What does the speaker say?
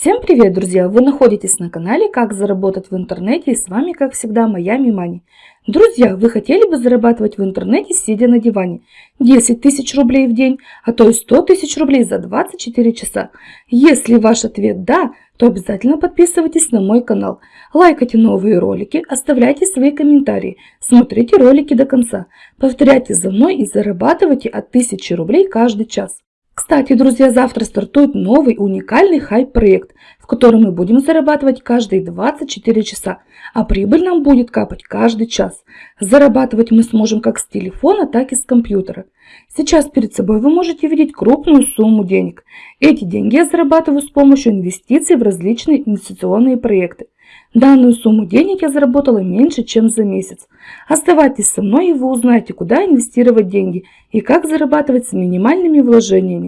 Всем привет, друзья! Вы находитесь на канале «Как заработать в интернете» и с вами, как всегда, моя Мимани. Друзья, вы хотели бы зарабатывать в интернете, сидя на диване? 10 тысяч рублей в день, а то и 100 тысяч рублей за 24 часа? Если ваш ответ «да», то обязательно подписывайтесь на мой канал, лайкайте новые ролики, оставляйте свои комментарии, смотрите ролики до конца, повторяйте за мной и зарабатывайте от 1000 рублей каждый час. Кстати, друзья, завтра стартует новый уникальный хайп-проект, в котором мы будем зарабатывать каждые 24 часа, а прибыль нам будет капать каждый час. Зарабатывать мы сможем как с телефона, так и с компьютера. Сейчас перед собой вы можете видеть крупную сумму денег. Эти деньги я зарабатываю с помощью инвестиций в различные инвестиционные проекты. Данную сумму денег я заработала меньше, чем за месяц. Оставайтесь со мной и вы узнаете, куда инвестировать деньги и как зарабатывать с минимальными вложениями.